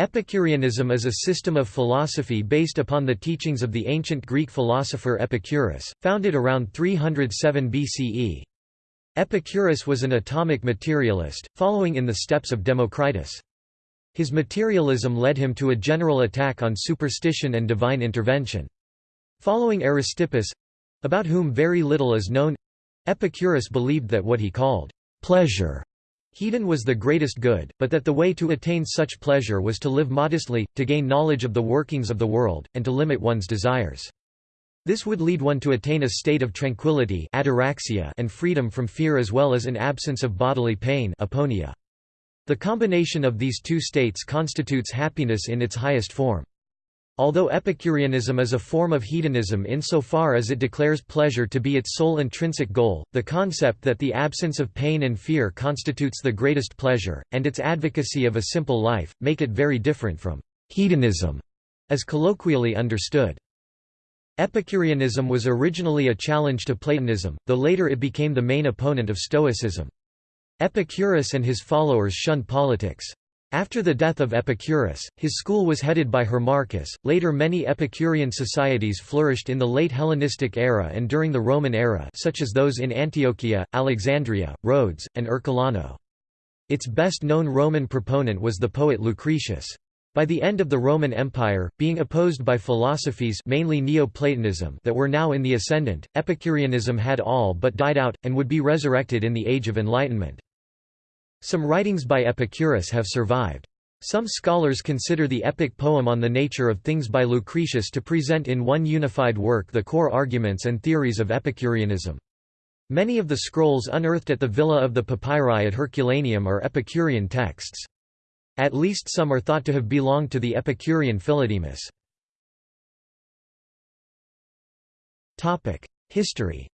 Epicureanism is a system of philosophy based upon the teachings of the ancient Greek philosopher Epicurus, founded around 307 BCE. Epicurus was an atomic materialist, following in the steps of Democritus. His materialism led him to a general attack on superstition and divine intervention. Following Aristippus—about whom very little is known—Epicurus believed that what he called pleasure Hedon was the greatest good, but that the way to attain such pleasure was to live modestly, to gain knowledge of the workings of the world, and to limit one's desires. This would lead one to attain a state of tranquility ataraxia and freedom from fear as well as an absence of bodily pain aponia. The combination of these two states constitutes happiness in its highest form. Although Epicureanism is a form of hedonism insofar as it declares pleasure to be its sole intrinsic goal, the concept that the absence of pain and fear constitutes the greatest pleasure, and its advocacy of a simple life, make it very different from hedonism, as colloquially understood. Epicureanism was originally a challenge to Platonism, though later it became the main opponent of Stoicism. Epicurus and his followers shunned politics. After the death of Epicurus, his school was headed by Hermarchus. Later, many Epicurean societies flourished in the late Hellenistic era and during the Roman era, such as those in Antiochia, Alexandria, Rhodes, and Ercolano. Its best known Roman proponent was the poet Lucretius. By the end of the Roman Empire, being opposed by philosophies mainly Neoplatonism that were now in the ascendant, Epicureanism had all but died out, and would be resurrected in the Age of Enlightenment. Some writings by Epicurus have survived. Some scholars consider the epic poem on the nature of things by Lucretius to present in one unified work the core arguments and theories of Epicureanism. Many of the scrolls unearthed at the Villa of the Papyri at Herculaneum are Epicurean texts. At least some are thought to have belonged to the Epicurean Philodemus. History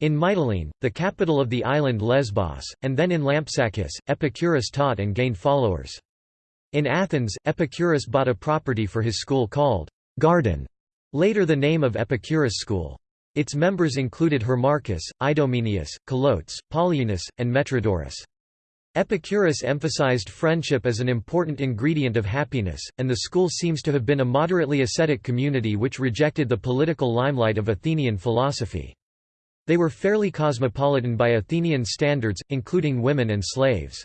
In Mytilene, the capital of the island Lesbos, and then in Lampsacus, Epicurus taught and gained followers. In Athens, Epicurus bought a property for his school called Garden, later the name of Epicurus School. Its members included Hermarchus, Idomeneus, Colotes, Polyaenus, and Metrodorus. Epicurus emphasized friendship as an important ingredient of happiness, and the school seems to have been a moderately ascetic community which rejected the political limelight of Athenian philosophy. They were fairly cosmopolitan by Athenian standards, including women and slaves.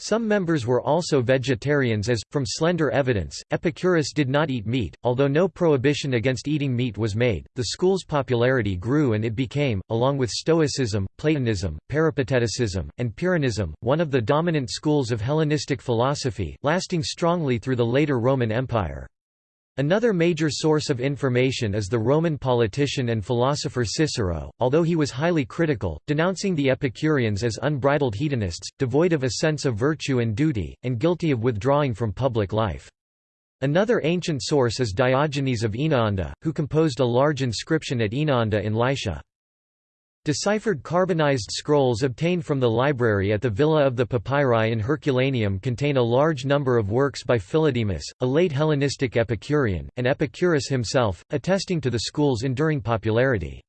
Some members were also vegetarians as, from slender evidence, Epicurus did not eat meat, although no prohibition against eating meat was made. The school's popularity grew and it became, along with Stoicism, Platonism, Peripateticism, and Pyrrhonism, one of the dominant schools of Hellenistic philosophy, lasting strongly through the later Roman Empire. Another major source of information is the Roman politician and philosopher Cicero, although he was highly critical, denouncing the Epicureans as unbridled hedonists, devoid of a sense of virtue and duty, and guilty of withdrawing from public life. Another ancient source is Diogenes of Oenoanda, who composed a large inscription at Oenoanda in Lycia. Deciphered carbonized scrolls obtained from the library at the Villa of the Papyri in Herculaneum contain a large number of works by Philodemus, a late Hellenistic Epicurean, and Epicurus himself, attesting to the school's enduring popularity.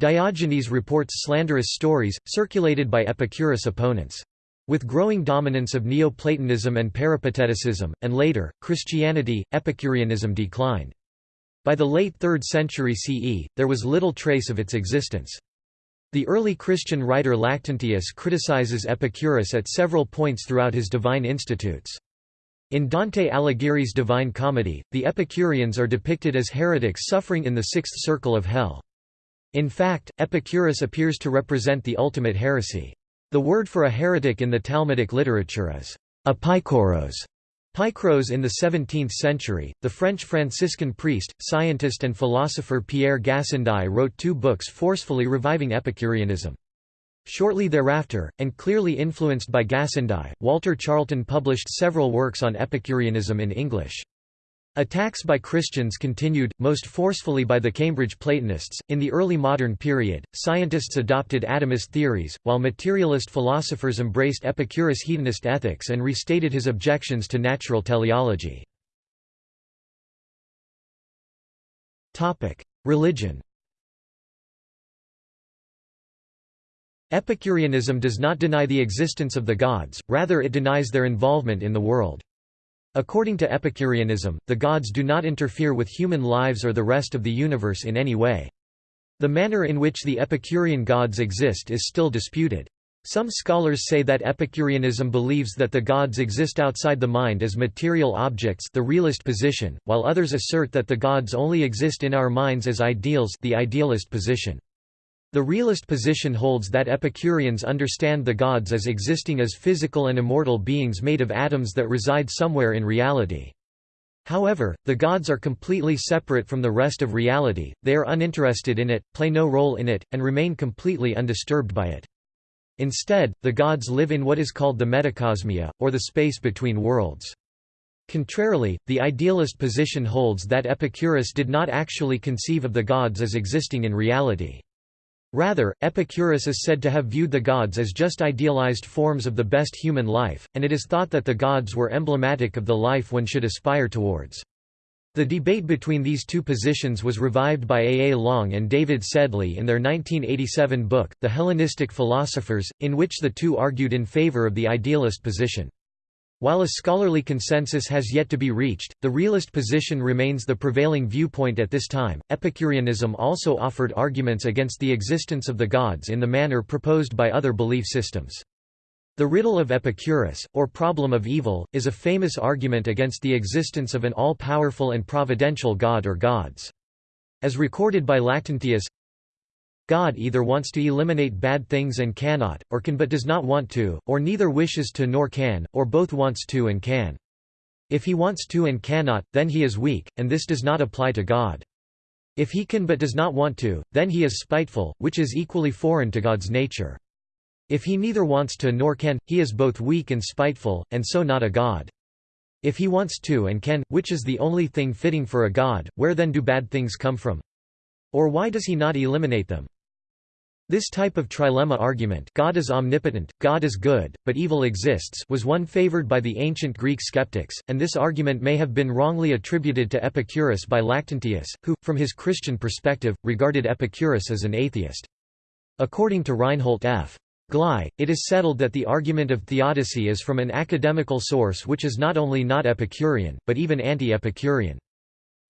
Diogenes reports slanderous stories, circulated by Epicurus opponents. With growing dominance of Neoplatonism and Peripateticism, and later, Christianity, Epicureanism declined. By the late 3rd century CE, there was little trace of its existence. The early Christian writer Lactantius criticizes Epicurus at several points throughout his Divine Institutes. In Dante Alighieri's Divine Comedy, the Epicureans are depicted as heretics suffering in the sixth circle of hell. In fact, Epicurus appears to represent the ultimate heresy. The word for a heretic in the Talmudic literature is apikoros, Pykros in the 17th century, the French Franciscan priest, scientist and philosopher Pierre Gassendi wrote two books forcefully reviving Epicureanism. Shortly thereafter, and clearly influenced by Gassendi, Walter Charleton published several works on Epicureanism in English. Attacks by Christians continued, most forcefully by the Cambridge Platonists. In the early modern period, scientists adopted atomist theories, while materialist philosophers embraced Epicurus' hedonist ethics and restated his objections to natural teleology. Religion Epicureanism does not deny the existence of the gods, rather it denies their involvement in the world. According to Epicureanism, the gods do not interfere with human lives or the rest of the universe in any way. The manner in which the Epicurean gods exist is still disputed. Some scholars say that Epicureanism believes that the gods exist outside the mind as material objects the realist position, while others assert that the gods only exist in our minds as ideals the idealist position. The realist position holds that Epicureans understand the gods as existing as physical and immortal beings made of atoms that reside somewhere in reality. However, the gods are completely separate from the rest of reality, they are uninterested in it, play no role in it, and remain completely undisturbed by it. Instead, the gods live in what is called the metacosmia, or the space between worlds. Contrarily, the idealist position holds that Epicurus did not actually conceive of the gods as existing in reality. Rather, Epicurus is said to have viewed the gods as just idealized forms of the best human life, and it is thought that the gods were emblematic of the life one should aspire towards. The debate between these two positions was revived by A. A. Long and David Sedley in their 1987 book, The Hellenistic Philosophers, in which the two argued in favor of the idealist position. While a scholarly consensus has yet to be reached, the realist position remains the prevailing viewpoint at this time. Epicureanism also offered arguments against the existence of the gods in the manner proposed by other belief systems. The riddle of Epicurus, or problem of evil, is a famous argument against the existence of an all-powerful and providential god or gods. As recorded by Lactantius, God either wants to eliminate bad things and cannot, or can but does not want to, or neither wishes to nor can, or both wants to and can. If he wants to and cannot, then he is weak, and this does not apply to God. If he can but does not want to, then he is spiteful, which is equally foreign to God's nature. If he neither wants to nor can, he is both weak and spiteful, and so not a god. If he wants to and can, which is the only thing fitting for a god, where then do bad things come from? Or why does he not eliminate them? This type of trilemma argument God is omnipotent, God is good, but evil exists was one favored by the ancient Greek skeptics, and this argument may have been wrongly attributed to Epicurus by Lactantius, who, from his Christian perspective, regarded Epicurus as an atheist. According to Reinhold F. Glei, it is settled that the argument of theodicy is from an academical source which is not only not Epicurean, but even anti-Epicurean.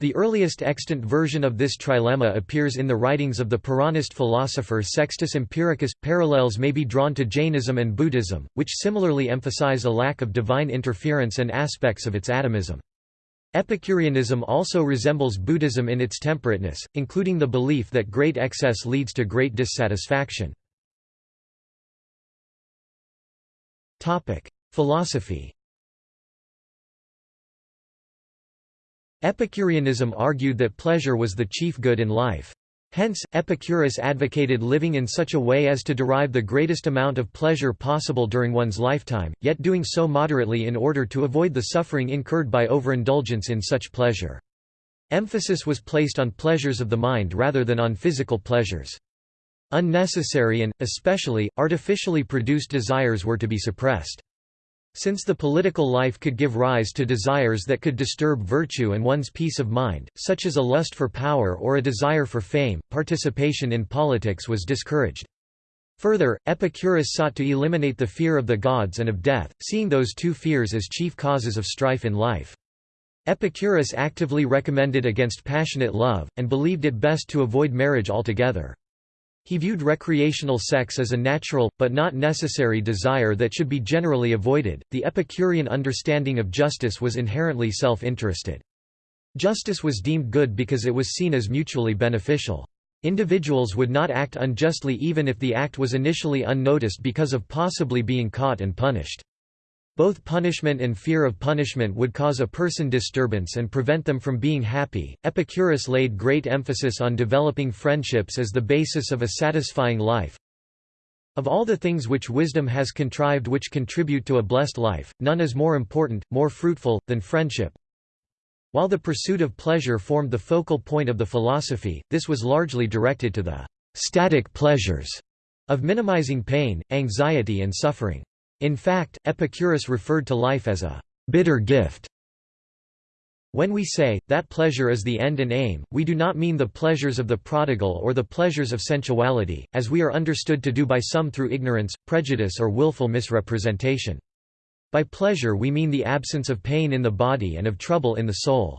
The earliest extant version of this trilemma appears in the writings of the Pyrrhonist philosopher Sextus Empiricus. Parallels may be drawn to Jainism and Buddhism, which similarly emphasize a lack of divine interference and aspects of its atomism. Epicureanism also resembles Buddhism in its temperateness, including the belief that great excess leads to great dissatisfaction. Philosophy. Epicureanism argued that pleasure was the chief good in life. Hence, Epicurus advocated living in such a way as to derive the greatest amount of pleasure possible during one's lifetime, yet doing so moderately in order to avoid the suffering incurred by overindulgence in such pleasure. Emphasis was placed on pleasures of the mind rather than on physical pleasures. Unnecessary and, especially, artificially produced desires were to be suppressed. Since the political life could give rise to desires that could disturb virtue and one's peace of mind, such as a lust for power or a desire for fame, participation in politics was discouraged. Further, Epicurus sought to eliminate the fear of the gods and of death, seeing those two fears as chief causes of strife in life. Epicurus actively recommended against passionate love, and believed it best to avoid marriage altogether. He viewed recreational sex as a natural, but not necessary desire that should be generally avoided. The Epicurean understanding of justice was inherently self interested. Justice was deemed good because it was seen as mutually beneficial. Individuals would not act unjustly even if the act was initially unnoticed because of possibly being caught and punished. Both punishment and fear of punishment would cause a person disturbance and prevent them from being happy. Epicurus laid great emphasis on developing friendships as the basis of a satisfying life. Of all the things which wisdom has contrived which contribute to a blessed life, none is more important, more fruitful, than friendship. While the pursuit of pleasure formed the focal point of the philosophy, this was largely directed to the static pleasures of minimizing pain, anxiety and suffering. In fact, Epicurus referred to life as a bitter gift. When we say, that pleasure is the end and aim, we do not mean the pleasures of the prodigal or the pleasures of sensuality, as we are understood to do by some through ignorance, prejudice or willful misrepresentation. By pleasure we mean the absence of pain in the body and of trouble in the soul.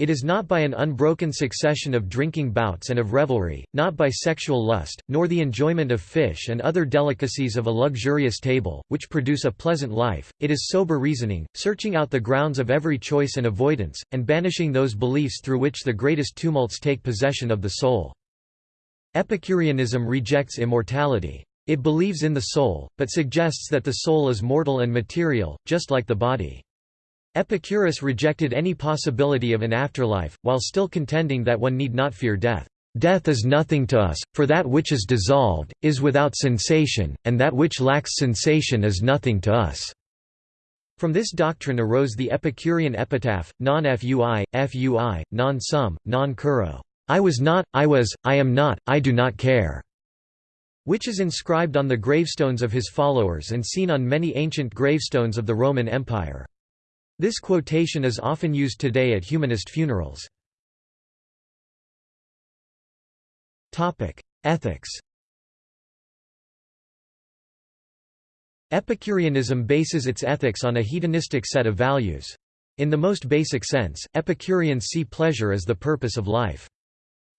It is not by an unbroken succession of drinking bouts and of revelry, not by sexual lust, nor the enjoyment of fish and other delicacies of a luxurious table, which produce a pleasant life, it is sober reasoning, searching out the grounds of every choice and avoidance, and banishing those beliefs through which the greatest tumults take possession of the soul. Epicureanism rejects immortality. It believes in the soul, but suggests that the soul is mortal and material, just like the body. Epicurus rejected any possibility of an afterlife, while still contending that one need not fear death. Death is nothing to us, for that which is dissolved, is without sensation, and that which lacks sensation is nothing to us." From this doctrine arose the Epicurean epitaph, non fui, fui, non sum, non curo. I was not, I was, I am not, I do not care, which is inscribed on the gravestones of his followers and seen on many ancient gravestones of the Roman Empire. This quotation is often used today at humanist funerals. Ethics Epicureanism bases its ethics on a hedonistic set of values. In the most basic sense, Epicureans see pleasure as the purpose of life.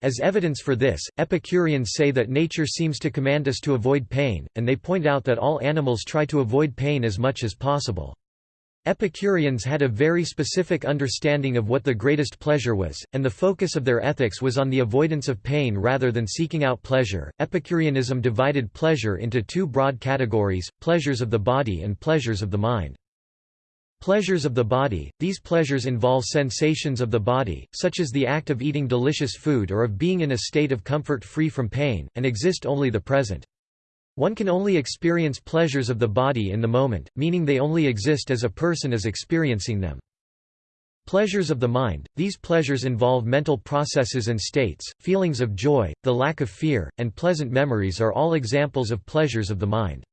As evidence for this, Epicureans say that nature seems to command us to avoid pain, and they point out that all animals try to avoid pain as much as possible. Epicureans had a very specific understanding of what the greatest pleasure was, and the focus of their ethics was on the avoidance of pain rather than seeking out pleasure. Epicureanism divided pleasure into two broad categories pleasures of the body and pleasures of the mind. Pleasures of the body – These pleasures involve sensations of the body, such as the act of eating delicious food or of being in a state of comfort free from pain, and exist only the present. One can only experience pleasures of the body in the moment, meaning they only exist as a person is experiencing them. Pleasures of the mind – These pleasures involve mental processes and states, feelings of joy, the lack of fear, and pleasant memories are all examples of pleasures of the mind.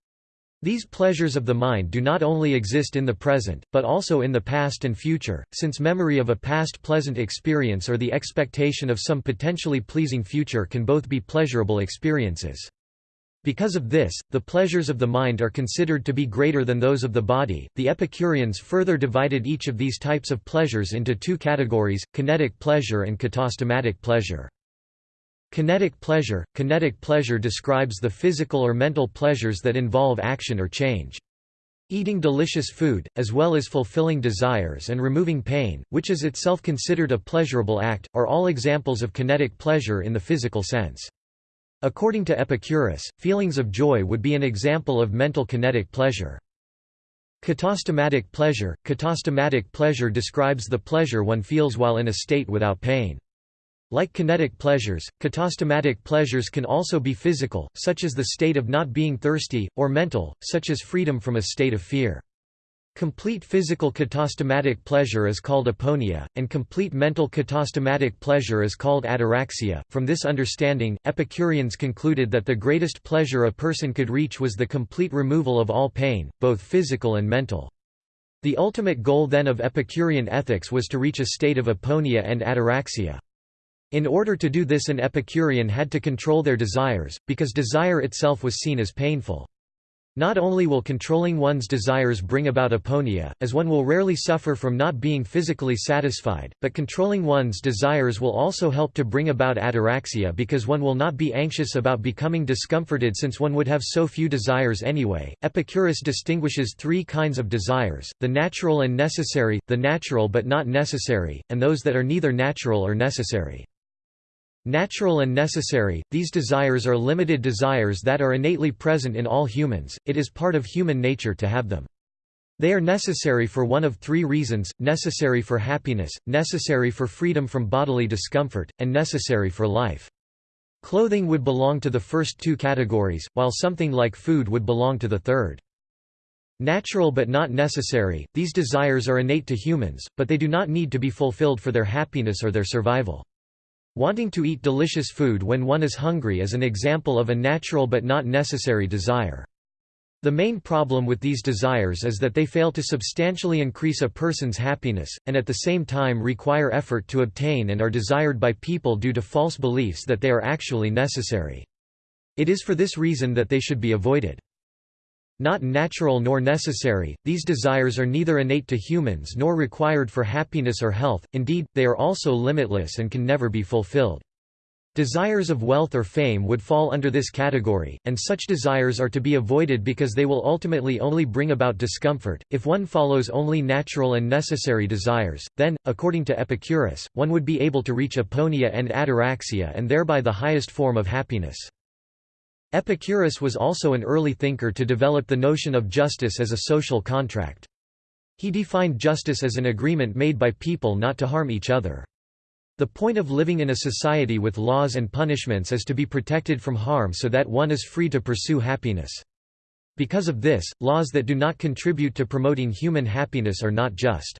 These pleasures of the mind do not only exist in the present, but also in the past and future, since memory of a past pleasant experience or the expectation of some potentially pleasing future can both be pleasurable experiences. Because of this, the pleasures of the mind are considered to be greater than those of the body. The Epicureans further divided each of these types of pleasures into two categories kinetic pleasure and katastematic pleasure. Kinetic pleasure Kinetic pleasure describes the physical or mental pleasures that involve action or change. Eating delicious food, as well as fulfilling desires and removing pain, which is itself considered a pleasurable act, are all examples of kinetic pleasure in the physical sense. According to Epicurus, feelings of joy would be an example of mental kinetic pleasure. Katastematic pleasure Katastematic pleasure describes the pleasure one feels while in a state without pain. Like kinetic pleasures, katastematic pleasures can also be physical, such as the state of not being thirsty, or mental, such as freedom from a state of fear. Complete physical katastematic pleasure is called aponia, and complete mental katastematic pleasure is called ataraxia. From this understanding, Epicureans concluded that the greatest pleasure a person could reach was the complete removal of all pain, both physical and mental. The ultimate goal then of Epicurean ethics was to reach a state of aponia and ataraxia. In order to do this an Epicurean had to control their desires, because desire itself was seen as painful. Not only will controlling one's desires bring about aponia, as one will rarely suffer from not being physically satisfied, but controlling one's desires will also help to bring about ataraxia because one will not be anxious about becoming discomforted since one would have so few desires anyway. Epicurus distinguishes three kinds of desires the natural and necessary, the natural but not necessary, and those that are neither natural or necessary. Natural and necessary, these desires are limited desires that are innately present in all humans, it is part of human nature to have them. They are necessary for one of three reasons, necessary for happiness, necessary for freedom from bodily discomfort, and necessary for life. Clothing would belong to the first two categories, while something like food would belong to the third. Natural but not necessary, these desires are innate to humans, but they do not need to be fulfilled for their happiness or their survival. Wanting to eat delicious food when one is hungry is an example of a natural but not necessary desire. The main problem with these desires is that they fail to substantially increase a person's happiness, and at the same time require effort to obtain and are desired by people due to false beliefs that they are actually necessary. It is for this reason that they should be avoided. Not natural nor necessary, these desires are neither innate to humans nor required for happiness or health, indeed, they are also limitless and can never be fulfilled. Desires of wealth or fame would fall under this category, and such desires are to be avoided because they will ultimately only bring about discomfort. If one follows only natural and necessary desires, then, according to Epicurus, one would be able to reach aponia and ataraxia and thereby the highest form of happiness. Epicurus was also an early thinker to develop the notion of justice as a social contract. He defined justice as an agreement made by people not to harm each other. The point of living in a society with laws and punishments is to be protected from harm so that one is free to pursue happiness. Because of this, laws that do not contribute to promoting human happiness are not just.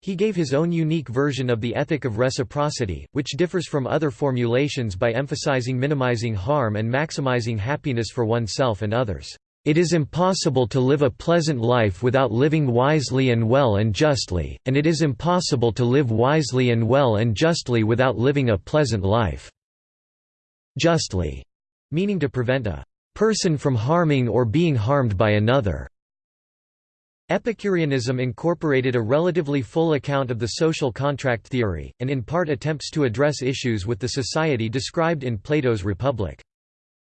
He gave his own unique version of the ethic of reciprocity, which differs from other formulations by emphasizing minimizing harm and maximizing happiness for oneself and others. It is impossible to live a pleasant life without living wisely and well and justly, and it is impossible to live wisely and well and justly without living a pleasant life. Justly, meaning to prevent a person from harming or being harmed by another. Epicureanism incorporated a relatively full account of the social contract theory, and in part attempts to address issues with the society described in Plato's Republic.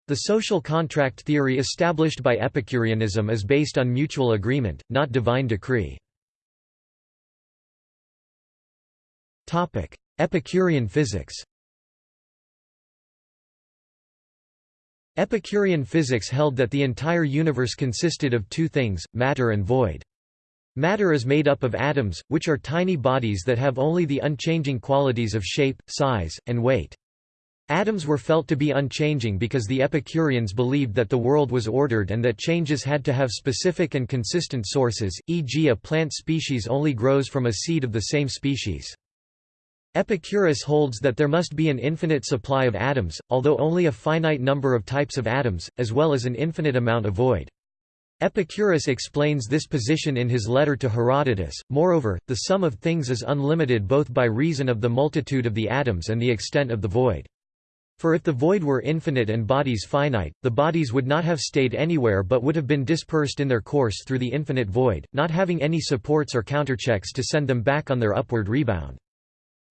The social contract theory established by Epicureanism is based on mutual agreement, not divine decree. Epicurean physics Epicurean physics held that the entire universe consisted of two things, matter and void. Matter is made up of atoms, which are tiny bodies that have only the unchanging qualities of shape, size, and weight. Atoms were felt to be unchanging because the Epicureans believed that the world was ordered and that changes had to have specific and consistent sources, e.g. a plant species only grows from a seed of the same species. Epicurus holds that there must be an infinite supply of atoms, although only a finite number of types of atoms, as well as an infinite amount of void. Epicurus explains this position in his letter to Herodotus. Moreover, the sum of things is unlimited both by reason of the multitude of the atoms and the extent of the void. For if the void were infinite and bodies finite, the bodies would not have stayed anywhere but would have been dispersed in their course through the infinite void, not having any supports or counterchecks to send them back on their upward rebound.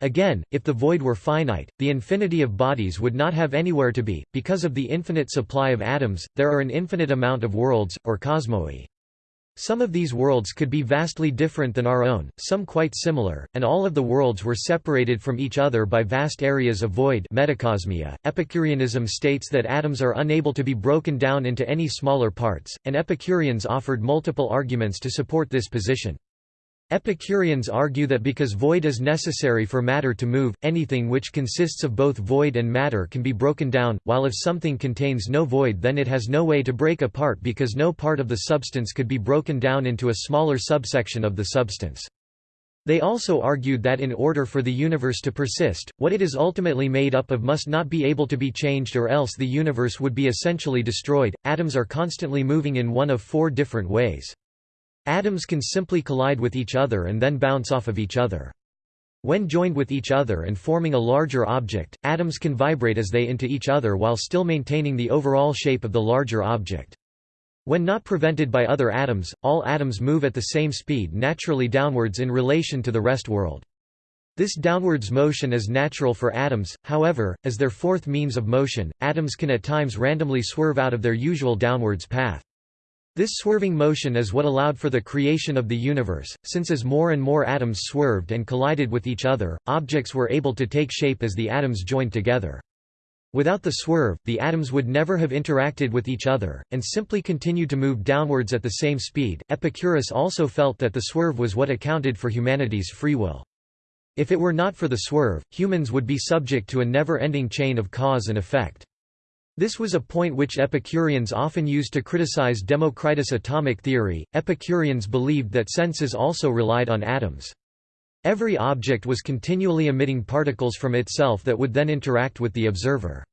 Again, if the void were finite, the infinity of bodies would not have anywhere to be. Because of the infinite supply of atoms, there are an infinite amount of worlds, or cosmoi. Some of these worlds could be vastly different than our own, some quite similar, and all of the worlds were separated from each other by vast areas of void metacosmia. Epicureanism states that atoms are unable to be broken down into any smaller parts, and Epicureans offered multiple arguments to support this position. Epicureans argue that because void is necessary for matter to move, anything which consists of both void and matter can be broken down, while if something contains no void then it has no way to break apart because no part of the substance could be broken down into a smaller subsection of the substance. They also argued that in order for the universe to persist, what it is ultimately made up of must not be able to be changed or else the universe would be essentially destroyed. Atoms are constantly moving in one of four different ways. Atoms can simply collide with each other and then bounce off of each other. When joined with each other and forming a larger object, atoms can vibrate as they into each other while still maintaining the overall shape of the larger object. When not prevented by other atoms, all atoms move at the same speed naturally downwards in relation to the rest world. This downwards motion is natural for atoms, however, as their fourth means of motion, atoms can at times randomly swerve out of their usual downwards path. This swerving motion is what allowed for the creation of the universe, since as more and more atoms swerved and collided with each other, objects were able to take shape as the atoms joined together. Without the swerve, the atoms would never have interacted with each other, and simply continued to move downwards at the same speed. Epicurus also felt that the swerve was what accounted for humanity's free will. If it were not for the swerve, humans would be subject to a never-ending chain of cause and effect. This was a point which Epicureans often used to criticize Democritus' atomic theory. Epicureans believed that senses also relied on atoms. Every object was continually emitting particles from itself that would then interact with the observer.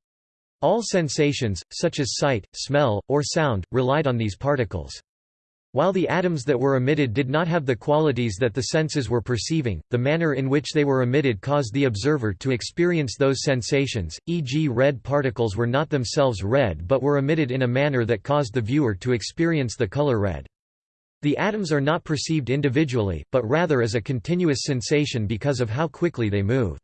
All sensations, such as sight, smell, or sound, relied on these particles. While the atoms that were emitted did not have the qualities that the senses were perceiving, the manner in which they were emitted caused the observer to experience those sensations, e.g. red particles were not themselves red but were emitted in a manner that caused the viewer to experience the color red. The atoms are not perceived individually, but rather as a continuous sensation because of how quickly they move.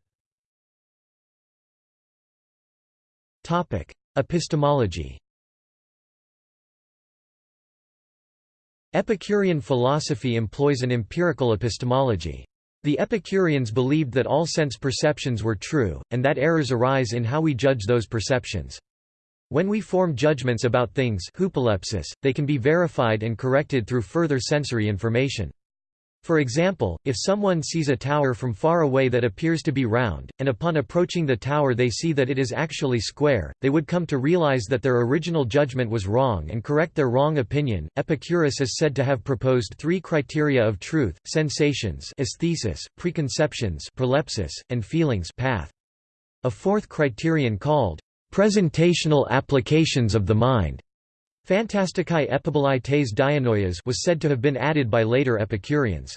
Epistemology Epicurean philosophy employs an empirical epistemology. The Epicureans believed that all sense perceptions were true, and that errors arise in how we judge those perceptions. When we form judgments about things they can be verified and corrected through further sensory information. For example, if someone sees a tower from far away that appears to be round, and upon approaching the tower they see that it is actually square, they would come to realize that their original judgment was wrong and correct their wrong opinion. Epicurus is said to have proposed three criteria of truth: sensations, aesthesis, preconceptions, prolepsis, and feelings, path. A fourth criterion called presentational applications of the mind Fantasticae epibolaites dianoias was said to have been added by later Epicureans.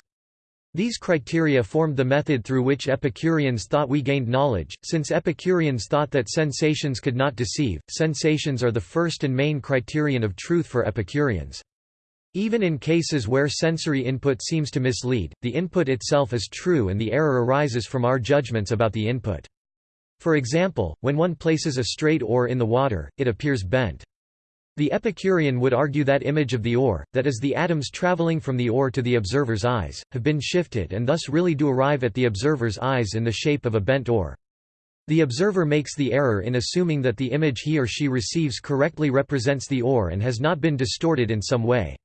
These criteria formed the method through which Epicureans thought we gained knowledge, since Epicureans thought that sensations could not deceive, sensations are the first and main criterion of truth for Epicureans. Even in cases where sensory input seems to mislead, the input itself is true and the error arises from our judgments about the input. For example, when one places a straight oar in the water, it appears bent. The Epicurean would argue that image of the oar, that is the atoms traveling from the oar to the observer's eyes, have been shifted and thus really do arrive at the observer's eyes in the shape of a bent oar. The observer makes the error in assuming that the image he or she receives correctly represents the oar and has not been distorted in some way.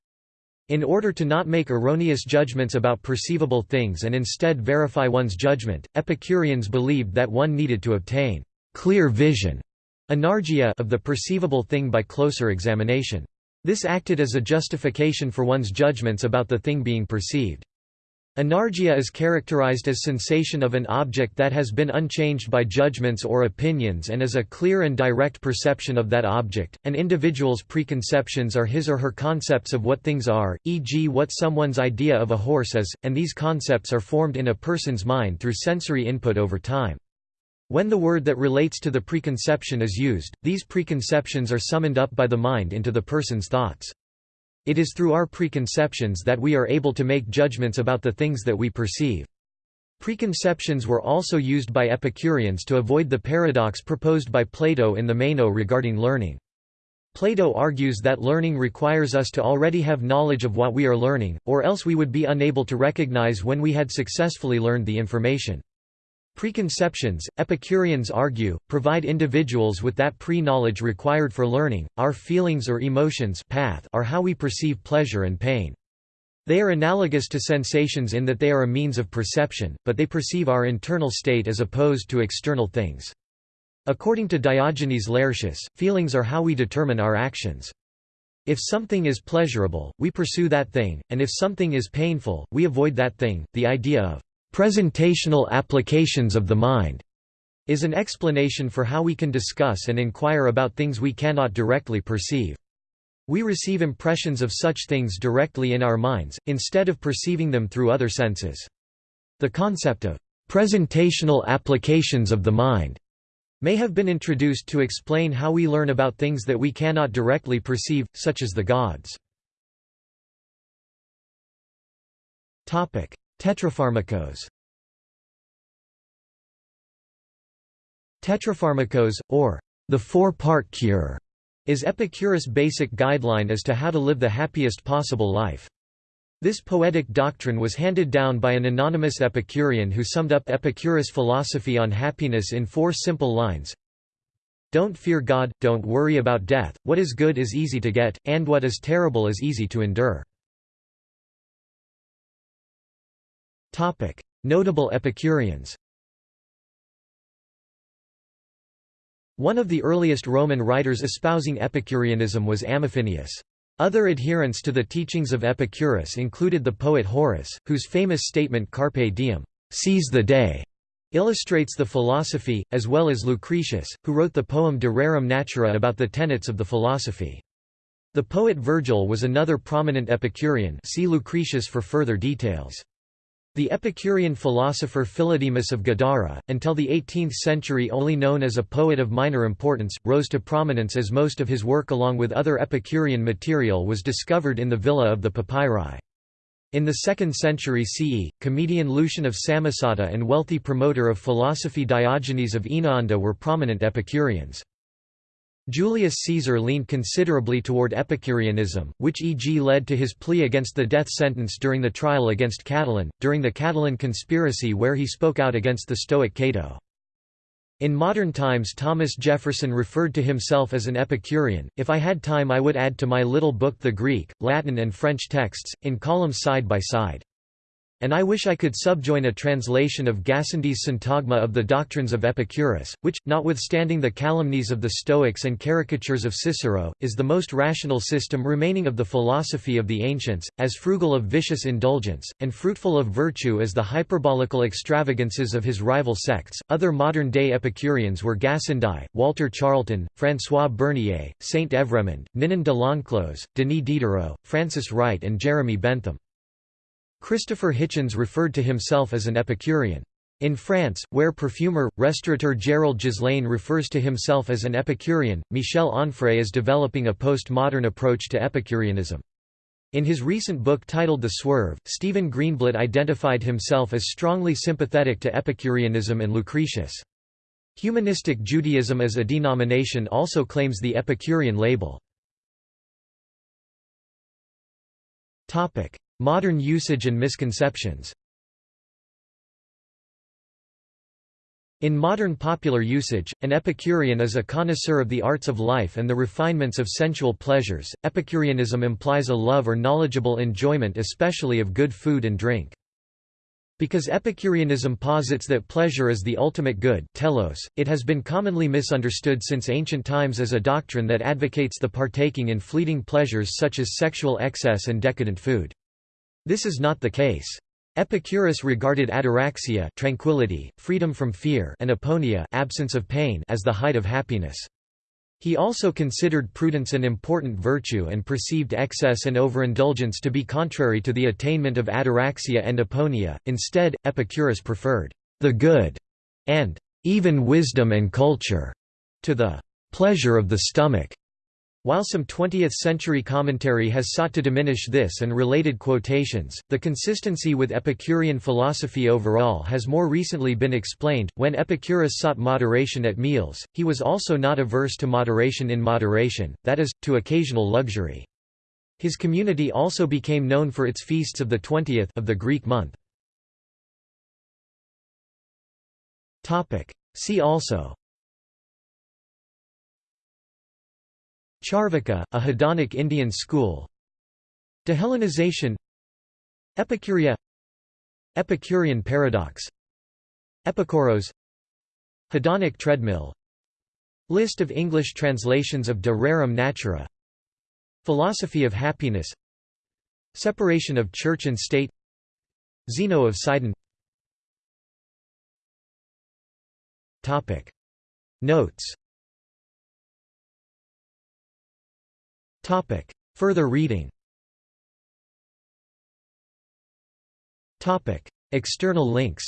In order to not make erroneous judgments about perceivable things and instead verify one's judgment, Epicureans believed that one needed to obtain clear vision Enargeia of the perceivable thing by closer examination. This acted as a justification for one's judgments about the thing being perceived. Enargeia is characterized as sensation of an object that has been unchanged by judgments or opinions and is a clear and direct perception of that object. An individual's preconceptions are his or her concepts of what things are, e.g., what someone's idea of a horse is, and these concepts are formed in a person's mind through sensory input over time. When the word that relates to the preconception is used, these preconceptions are summoned up by the mind into the person's thoughts. It is through our preconceptions that we are able to make judgments about the things that we perceive. Preconceptions were also used by Epicureans to avoid the paradox proposed by Plato in the Meno regarding learning. Plato argues that learning requires us to already have knowledge of what we are learning, or else we would be unable to recognize when we had successfully learned the information. Preconceptions, Epicureans argue, provide individuals with that pre-knowledge required for learning. Our feelings or emotions path are how we perceive pleasure and pain. They are analogous to sensations in that they are a means of perception, but they perceive our internal state as opposed to external things. According to Diogenes Laertius, feelings are how we determine our actions. If something is pleasurable, we pursue that thing, and if something is painful, we avoid that thing. The idea of Presentational applications of the mind is an explanation for how we can discuss and inquire about things we cannot directly perceive. We receive impressions of such things directly in our minds, instead of perceiving them through other senses. The concept of presentational applications of the mind may have been introduced to explain how we learn about things that we cannot directly perceive, such as the gods. Tetrapharmakos Tetrapharmakos, or the four-part cure, is Epicurus' basic guideline as to how to live the happiest possible life. This poetic doctrine was handed down by an anonymous Epicurean who summed up Epicurus' philosophy on happiness in four simple lines. Don't fear God, don't worry about death, what is good is easy to get, and what is terrible is easy to endure. Notable Epicureans One of the earliest Roman writers espousing Epicureanism was Amafinius. Other adherents to the teachings of Epicurus included the poet Horace, whose famous statement Carpe diem, seize the day, illustrates the philosophy, as well as Lucretius, who wrote the poem De Rerum Natura about the tenets of the philosophy. The poet Virgil was another prominent Epicurean see Lucretius for further details. The Epicurean philosopher Philodemus of Gadara, until the 18th century only known as a poet of minor importance, rose to prominence as most of his work along with other Epicurean material was discovered in the Villa of the Papyri. In the 2nd century CE, comedian Lucian of Samosata and wealthy promoter of philosophy Diogenes of Oenoanda were prominent Epicureans. Julius Caesar leaned considerably toward Epicureanism, which e.g. led to his plea against the death sentence during the trial against Catiline, during the Catiline conspiracy where he spoke out against the Stoic Cato. In modern times Thomas Jefferson referred to himself as an Epicurean, if I had time I would add to my little book the Greek, Latin and French texts, in columns side by side. And I wish I could subjoin a translation of Gassendi's syntagma of the doctrines of Epicurus, which, notwithstanding the calumnies of the Stoics and caricatures of Cicero, is the most rational system remaining of the philosophy of the ancients, as frugal of vicious indulgence, and fruitful of virtue as the hyperbolical extravagances of his rival sects. Other modern day Epicureans were Gassendi, Walter Charleton, François Bernier, Saint Evremond, Ninon de l'Enclos, Denis Diderot, Frances Wright, and Jeremy Bentham. Christopher Hitchens referred to himself as an Epicurean. In France, where perfumer, restaurateur Gerald Ghislain refers to himself as an Epicurean, Michel Onfray is developing a postmodern approach to Epicureanism. In his recent book titled The Swerve, Stephen Greenblatt identified himself as strongly sympathetic to Epicureanism and Lucretius. Humanistic Judaism as a denomination also claims the Epicurean label. Modern usage and misconceptions In modern popular usage, an Epicurean is a connoisseur of the arts of life and the refinements of sensual pleasures. Epicureanism implies a love or knowledgeable enjoyment especially of good food and drink. Because Epicureanism posits that pleasure is the ultimate good telos, it has been commonly misunderstood since ancient times as a doctrine that advocates the partaking in fleeting pleasures such as sexual excess and decadent food. This is not the case. Epicurus regarded ataraxia tranquility, freedom from fear and aponia absence of pain as the height of happiness. He also considered prudence an important virtue and perceived excess and overindulgence to be contrary to the attainment of ataraxia and aponia. Instead, Epicurus preferred the good and even wisdom and culture to the pleasure of the stomach. While some 20th-century commentary has sought to diminish this and related quotations, the consistency with Epicurean philosophy overall has more recently been explained. When Epicurus sought moderation at meals, he was also not averse to moderation in moderation, that is, to occasional luxury. His community also became known for its feasts of the 20th of the Greek month. Topic. See also Charvaka, a hedonic Indian school. Dehellenization. Epicuria Epicurean paradox. Epikuros Hedonic treadmill. List of English translations of De Rerum Natura. Philosophy of happiness. Separation of church and state. Zeno of Sidon. Notes Topic. Further reading. Topic. External links.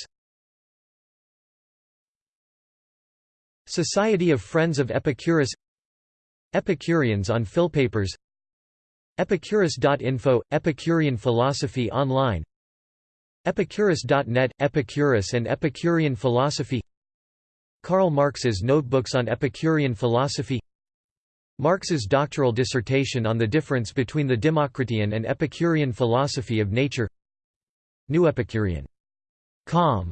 Society of Friends of Epicurus. Epicureans on Philpapers Epicurus.info – Epicurean philosophy online. Epicurus.net – Epicurus and Epicurean philosophy. Karl Marx's Notebooks on Epicurean philosophy Marx's doctoral dissertation on the difference between the Democritean and Epicurean philosophy of nature New Epicurean. Com